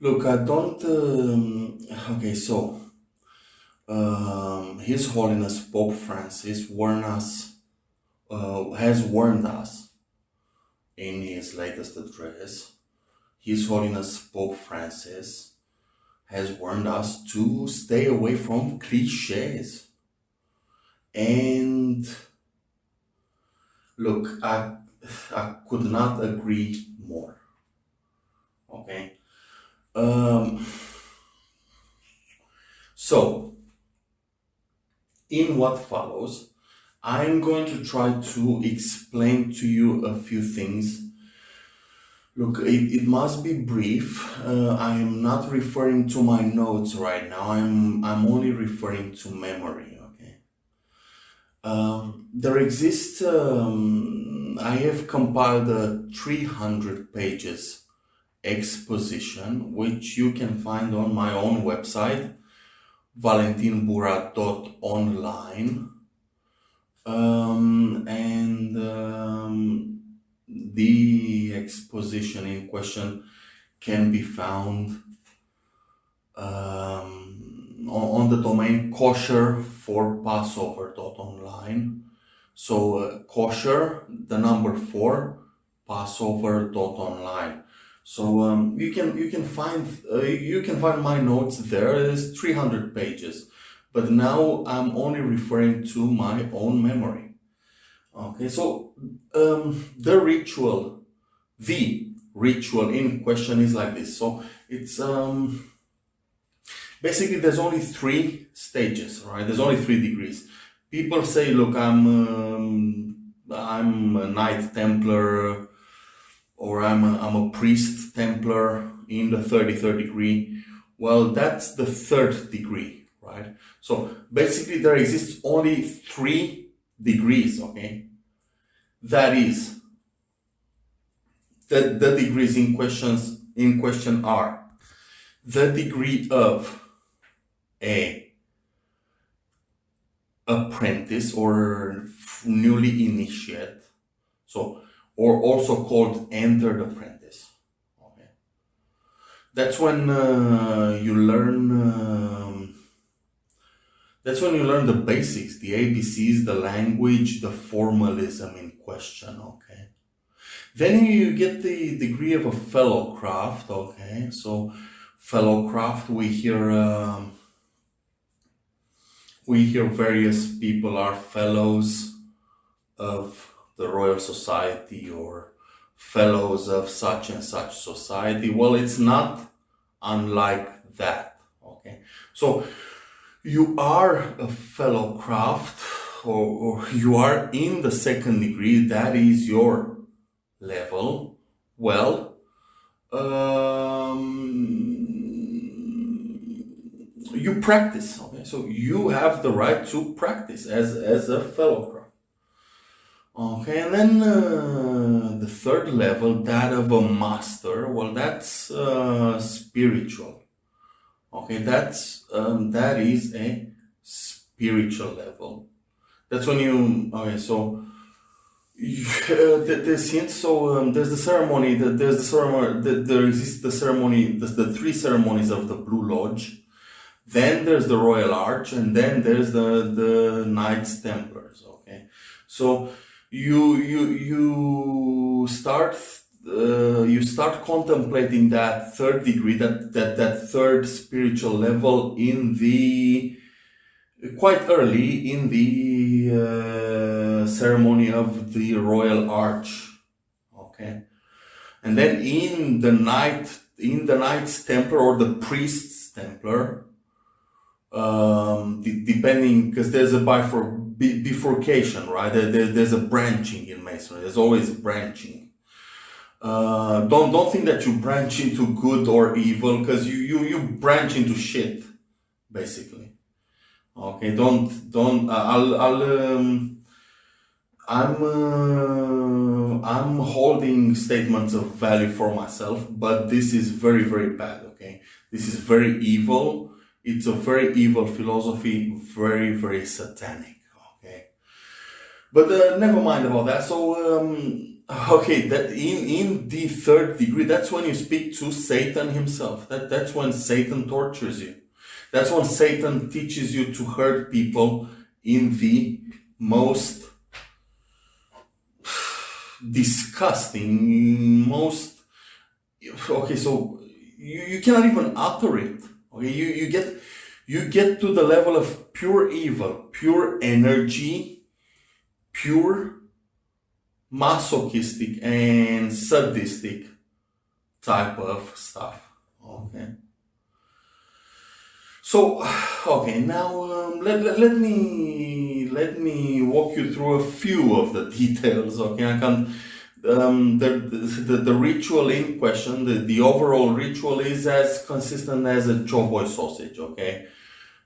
Look, I don't. Um, okay, so um, His Holiness Pope Francis warned us, uh, has warned us in his latest address. His Holiness Pope Francis has warned us to stay away from cliches. And look, I, I could not agree more. Okay. Um, so, in what follows, I'm going to try to explain to you a few things. Look, it, it must be brief. Uh, I am not referring to my notes right now. I'm I'm only referring to memory. Okay. Um, there exists. Um, I have compiled a 300 pages exposition, which you can find on my own website, valentinbura.online. Um, and um, the exposition in question can be found um, on, on, the domain kosher for passover.online. So uh, kosher, the number four, passover.online. So um, you can you can find uh, you can find my notes there. It's 300 pages, but now I'm only referring to my own memory. Okay, so um, the ritual, the ritual in question is like this. So it's um, basically there's only three stages, right? There's only three degrees. People say, look, I'm um, I'm a Knight Templar or I'm a, I'm a priest Templar in the 33rd degree. Well, that's the third degree, right? So basically there exists only three degrees, okay? That is, the, the degrees in questions in question are the degree of a apprentice or newly initiate. So or also called entered apprentice. Okay. That's when uh, you learn. Um, that's when you learn the basics, the ABCs, the language, the formalism in question. Okay. Then you get the degree of a fellow craft. Okay, so fellow craft, we hear. Um, we hear various people are fellows of the Royal Society or fellows of such and such society. Well, it's not unlike that. Okay. So you are a fellow craft or, or you are in the second degree. That is your level. Well, um, you practice. Okay. So you have the right to practice as, as a fellow craft. Okay, and then uh, the third level, that of a master, well, that's uh, spiritual. Okay, that's um, that is a spiritual level. That's when you okay. So you, uh, the, the so um, there's the ceremony. The, there's the ceremony. The, there exists the ceremony. The, the three ceremonies of the Blue Lodge. Then there's the Royal Arch, and then there's the the Knights Templars. Okay, so you you you start uh, you start contemplating that third degree that that that third spiritual level in the quite early in the uh, ceremony of the royal arch okay? And then in the knight in the knight's templar or the priest's templar um, depending because there's a bifor bifurcation, right? There, there, there's a branching in masonry. There's always branching. Uh, don't don't think that you branch into good or evil because you, you you branch into shit, basically. Okay, don't don't. Uh, I'll I'll um, I'm uh, I'm holding statements of value for myself, but this is very very bad. Okay, this is very evil. It's a very evil philosophy, very very satanic. But uh, never mind about that. So um, okay, that in, in the third degree, that's when you speak to Satan himself. That, that's when Satan tortures you. That's when Satan teaches you to hurt people in the most disgusting, most okay. So you, you cannot even utter it. Okay, you you get you get to the level of pure evil, pure energy, pure masochistic and sadistic type of stuff. Okay. So, okay, now um, let, let, let me let me walk you through a few of the details. Okay, I can. Um, the, the, the ritual in question, the, the overall ritual is as consistent as a chow boy sausage, okay?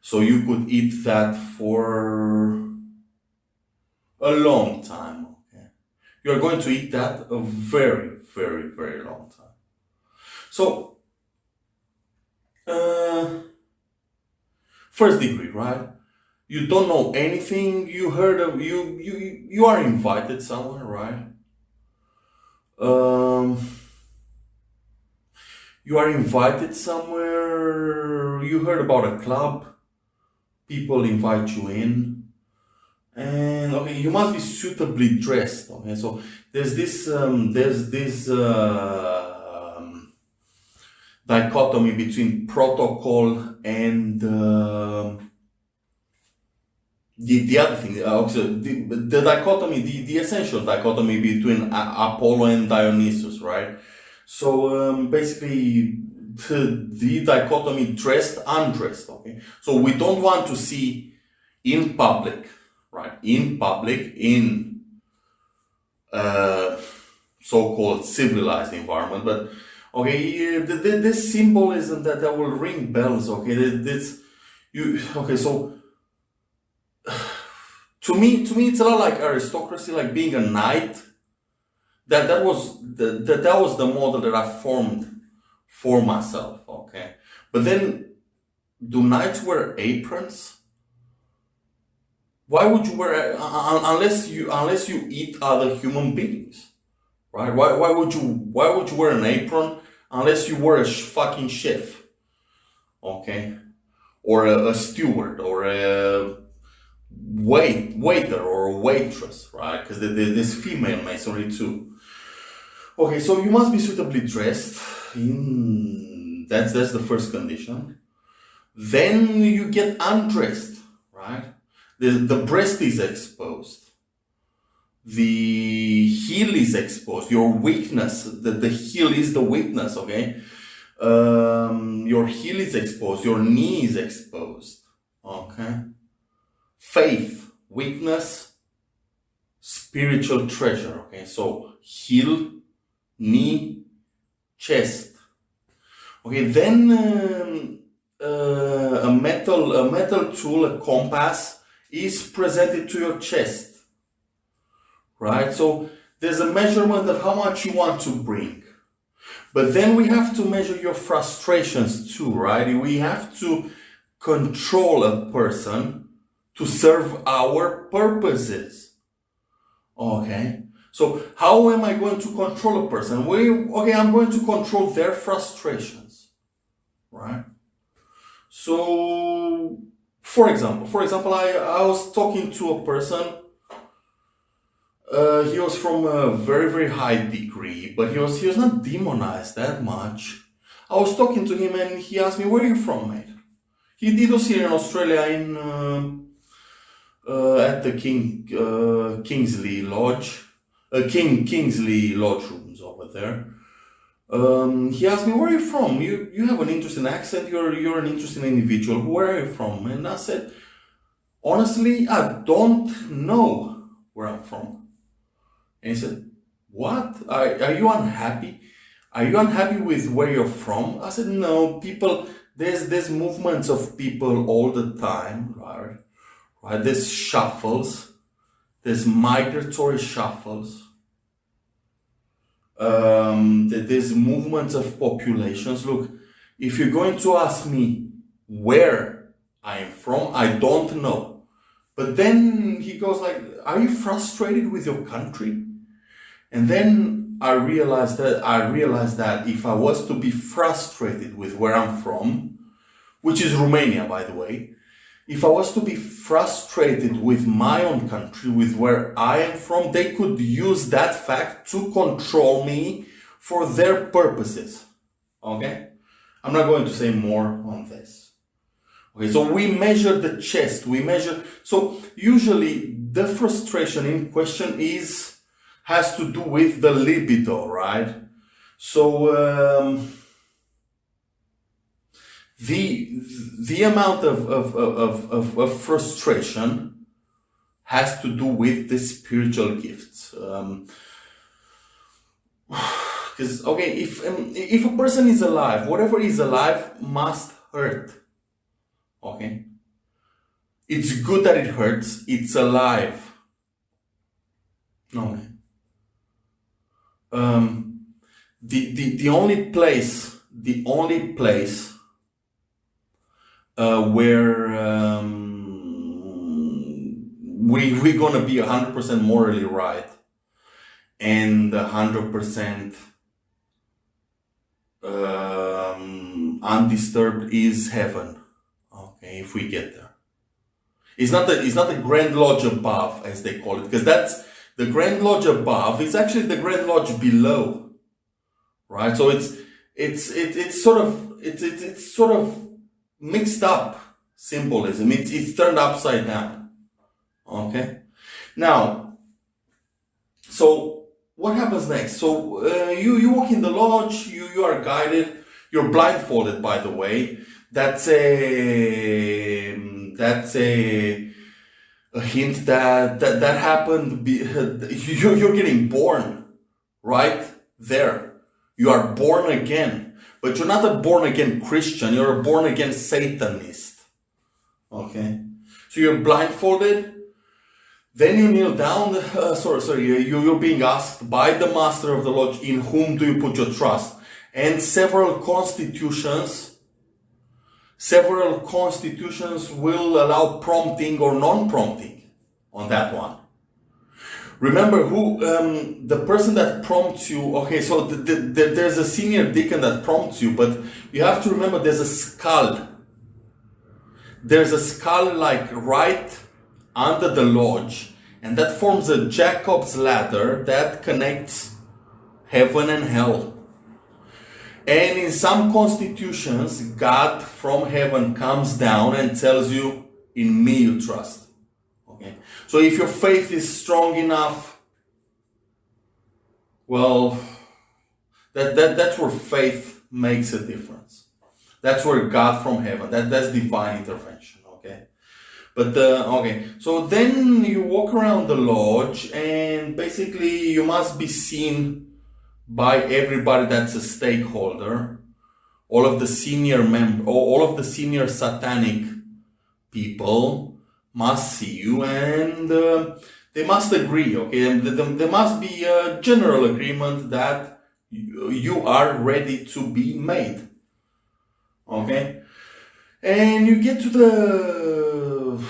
So you could eat that for a long time, okay? You're going to eat that a very, very, very long time. So, uh, first degree, right? You don't know anything. You heard of you you you are invited somewhere, right? Um, you are invited somewhere. You heard about a club. People invite you in, and okay, you must be suitably dressed. Okay, so there's this um, there's this. Uh, dichotomy between protocol and uh, the, the other thing, uh, the, the dichotomy, the, the essential dichotomy between Apollo and Dionysus, right? So um, basically, the, the dichotomy dressed, undressed, okay? So we don't want to see in public, right? In public, in uh, so-called civilized environment, but Okay, this symbolism that, that will ring bells. Okay, this you. Okay, so to me, to me, it's a lot like aristocracy, like being a knight. That that was the, that that was the model that I formed for myself. Okay, but then do knights wear aprons? Why would you wear uh, uh, unless you unless you eat other human beings? right? Why, why would you why would you wear an apron unless you were a fucking chef, okay, or a, a steward or a wait waiter or a waitress, right? Because there's female masonry too. Okay, so you must be suitably dressed. In that's that's the first condition. Then you get undressed, right? The the breast is exposed the heel is exposed, your weakness, the, the heel is the weakness, okay? Um, your heel is exposed, your knee is exposed, okay? Faith, weakness, spiritual treasure, okay? So heel, knee, chest. Okay, then um, uh, a metal, a metal tool, a compass, is presented to your chest right? So there's a measurement of how much you want to bring. But then we have to measure your frustrations too, right? We have to control a person to serve our purposes. Okay? So how am I going to control a person? We, okay, I'm going to control their frustrations, right? So, for example, for example, I, I was talking to a person uh, he was from a very very high degree, but he was he was not demonized that much. I was talking to him and he asked me, "Where are you from, mate?" He did was here in Australia in uh, uh, at the King uh, Kingsley Lodge, uh, King Kingsley Lodge rooms over there. Um, he asked me, "Where are you from? You you have an interesting accent. You're you're an interesting individual. Where are you from?" And I said, "Honestly, I don't know where I'm from." And he said, What? Are, are you unhappy? Are you unhappy with where you're from? I said, No, people, there's there's movements of people all the time, right? Right? There's shuffles, there's migratory shuffles. Um, that there's movements of populations. Look, if you're going to ask me where I am from, I don't know. But then he goes like, are you frustrated with your country? And then I realized that I realized that if I was to be frustrated with where I'm from, which is Romania, by the way, if I was to be frustrated with my own country, with where I am from, they could use that fact to control me for their purposes. Okay? I'm not going to say more on this. Okay, so we measure the chest, we measure, so usually the frustration in question is, has to do with the libido, right? So, um, the the amount of, of, of, of, of frustration has to do with the spiritual gifts. Um, because okay, if um, if a person is alive, whatever is alive must hurt. Okay, it's good that it hurts. It's alive. No. Um, the the the only place, the only place uh, where um, we we're gonna be hundred percent morally right and hundred percent um, undisturbed is heaven. Okay, if we get there, it's not the it's not the Grand Lodge above as they call it because that's the Grand Lodge above is actually the Grand Lodge below, right? So it's it's it, it's sort of it's it's, it's sort of mixed up symbolism. It's, it's turned upside down. Okay. Now, so what happens next? So uh, you, you walk in the lodge, you, you are guided, you're blindfolded, by the way. That's a, that's a, a hint that, that, that happened. Be, you, you're getting born right there. You are born again but you're not a born again Christian, you're a born again Satanist. Okay? So you're blindfolded, then you kneel down, uh, sorry, sorry, you, you're being asked by the master of the lodge, in whom do you put your trust? And several constitutions, several constitutions will allow prompting or non-prompting on that one remember who um, the person that prompts you okay so the, the, the, there's a senior deacon that prompts you but you have to remember there's a skull there's a skull like right under the lodge and that forms a jacob's ladder that connects heaven and hell and in some constitutions god from heaven comes down and tells you in me you trust. So if your faith is strong enough, well, that, that, that's where faith makes a difference. That's where God from heaven, that, that's divine intervention, okay? But, uh, okay, so then you walk around the lodge and basically you must be seen by everybody that's a stakeholder, all of the senior member, all of the senior satanic people, must see you and uh, they must agree, okay? And there must be a general agreement that you are ready to be made, okay? And you get to the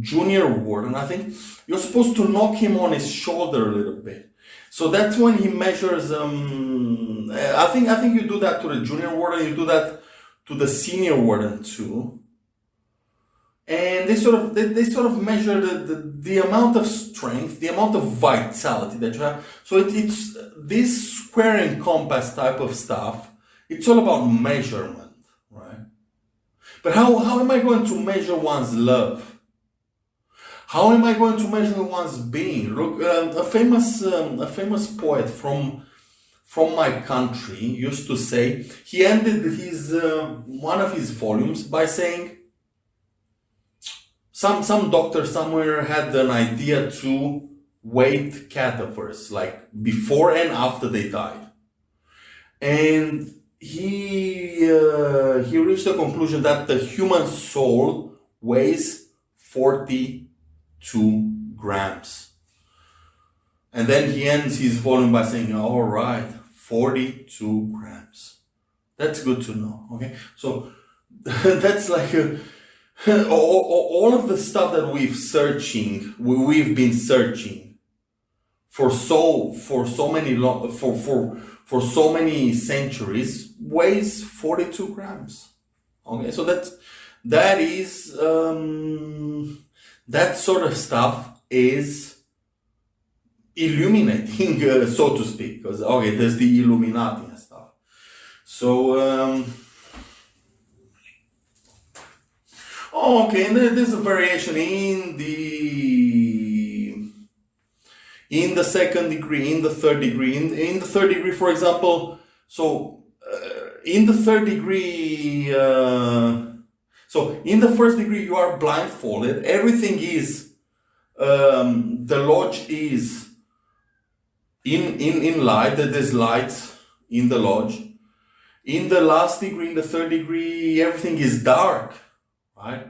junior warden, I think you're supposed to knock him on his shoulder a little bit. So that's when he measures. Um, I think I think you do that to the junior warden. You do that to the senior warden too and they sort of they, they sort of measure the, the, the amount of strength the amount of vitality that you have. So it, it's this square and compass type of stuff it's all about measurement right? But how, how am i going to measure one's love? How am i going to measure one's being? Look um, a famous um, a famous poet from from my country used to say he ended his uh, one of his volumes by saying some some doctor somewhere had an idea to weight cadavers like before and after they died. And he uh, he reached the conclusion that the human soul weighs 42 grams. And then he ends his volume by saying all right 42 grams. That's good to know okay? So that's like a all, all of the stuff that we've searching, we've been searching for so for so many for for for so many centuries weighs 42 grams. Okay, so that's that is um, that sort of stuff is illuminating, uh, so to speak. Because okay, there's the Illuminati and stuff. So um, okay, and there's a variation in the in the second degree, in the third degree, in, in the third degree, for example. So uh, in the third degree. Uh, so in the first degree, you are blindfolded. Everything is um, the lodge is in in in light. There's lights in the lodge. In the last degree, in the third degree, everything is dark, right?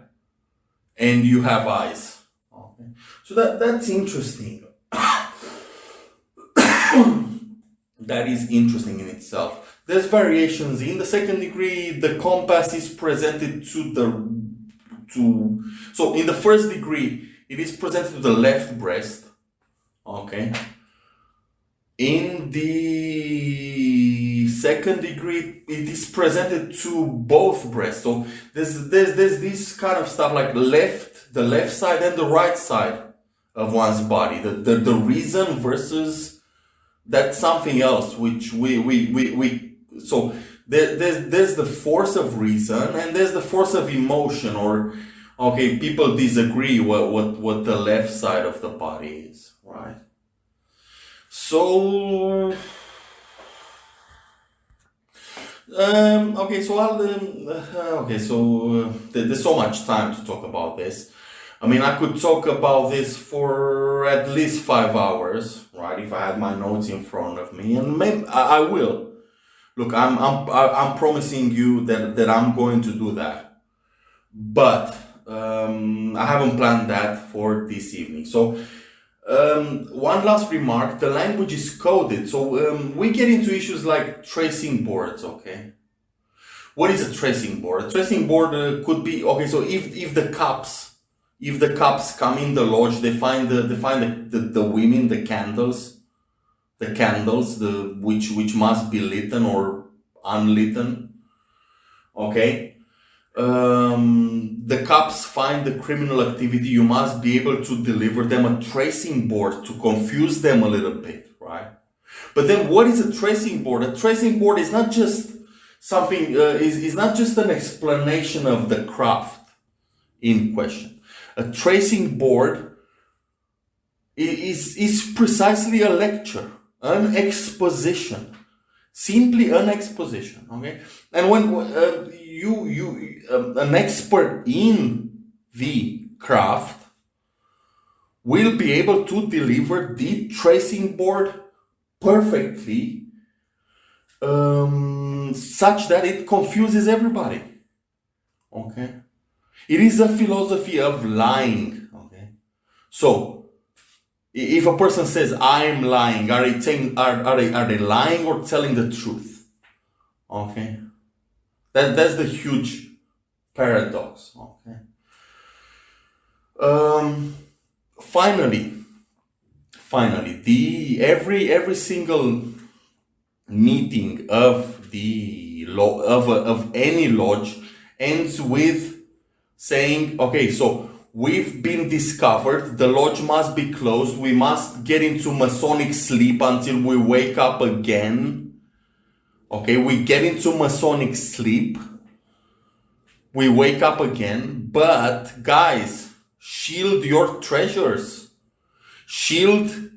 And you have eyes. Okay. So that that's interesting. that is interesting in itself. There's variations in the second degree. The compass is presented to the to so in the first degree it is presented to the left breast. Okay. In the second degree, it is presented to both breasts. So there's there's there's this kind of stuff like left, the left side and the right side of one's body. The the, the reason versus that's something else which we we we, we so there, there's there's the force of reason and there's the force of emotion or okay people disagree what what what the left side of the body is right so um okay so i'll um, uh, okay so uh, there's so much time to talk about this I mean, I could talk about this for at least five hours, right? If I had my notes in front of me, and maybe I, I will. Look, I'm I'm I'm promising you that that I'm going to do that, but um, I haven't planned that for this evening. So. Um, one last remark, the language is coded. So um, we get into issues like tracing boards, okay? What is a tracing board? A tracing board uh, could be, okay, so if, if the cups if the cops come in the lodge, they find the they find the, the, the women, the candles, the candles, the which which must be lit or unlit. Okay. Um, the cops find the criminal activity, you must be able to deliver them a tracing board to confuse them a little bit, right? But then what is a tracing board? A tracing board is not just something, uh, is, is not just an explanation of the craft in question. A tracing board is, is precisely a lecture, an exposition, simply an exposition. Okay, and when uh, you you um, an expert in the craft will be able to deliver the tracing board perfectly, um, such that it confuses everybody. Okay. It is a philosophy of lying. Okay. So, if a person says, I'm lying, are they, saying, are, are, they, are they lying or telling the truth? Okay. That, that's the huge paradox. Okay. Um, finally, finally, the every every single meeting of the law of, of any lodge ends with saying, okay, so we've been discovered, the lodge must be closed, we must get into Masonic sleep until we wake up again. Okay, we get into Masonic sleep, we wake up again, but guys, shield your treasures, shield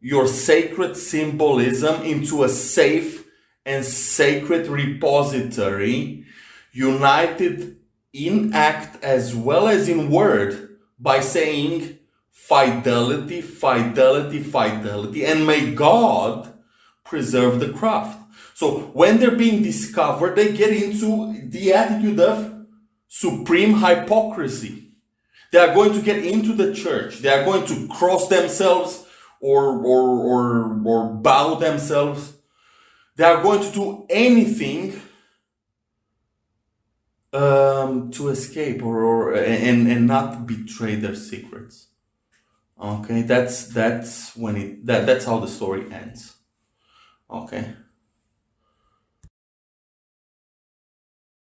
your sacred symbolism into a safe and sacred repository united in act as well as in word by saying fidelity, fidelity, fidelity, and may God preserve the craft. So when they're being discovered, they get into the attitude of supreme hypocrisy. They are going to get into the church. They are going to cross themselves or, or, or, or bow themselves. They are going to do anything um, to escape or, or and, and not betray their secrets. Okay, that's that's when it that that's how the story ends. Okay,